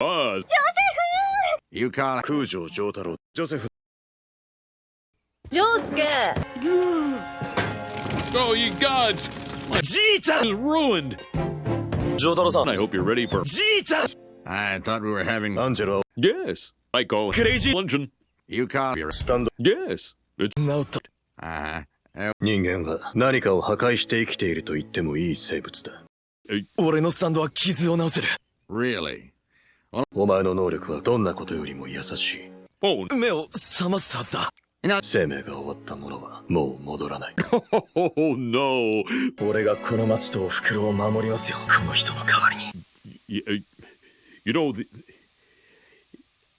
Uh, You can't. 空城城太郎ジョセフジョースケ oh, you gods! My Jesus is ruined. 丈太郎さん I hope you're ready for Jesus I thought we were having アンジェラ yes. I call Crazy. luncheon. You call your スタンド Yes. It's ナウト uh uh, 人間は何かを破壊して生きていると言ってもいい生物だ俺のスタンドは傷を治せる really お前の能力はどんなことよりも優しい oh, 目を覚ますはずだ生命が終わった者はもう戻らない oh no. 俺がこの町とお袋を守りますよこの人の代わりに You, uh, you know, the,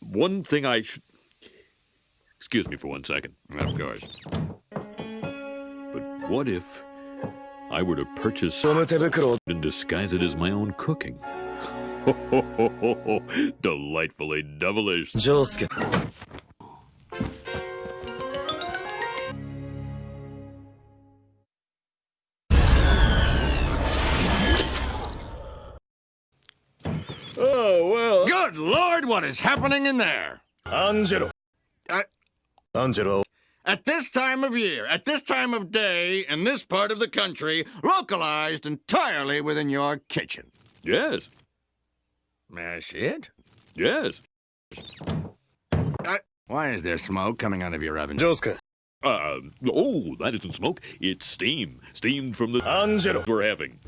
one thing I should. Excuse me for one second. of course But what if I were to purchase and disguise it as my own cooking. Oh, oh, oh, oh! Delightfully devilish. Josuke. Oh, well. Good lord, what is happening in there? Angelo. I... Angelo. At this time of year, at this time of day, in this part of the country, localized entirely within your kitchen. Yes. That's it? Yes. Uh, why is there smoke coming out of your oven? Josuke. Uh, oh, that isn't smoke. It's steam. Steam from the... Angelo. We're having.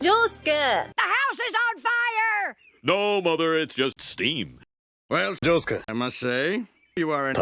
Josuke! The house is on fire! No, Mother, it's just steam. Well, Josuke, I must say, you are an...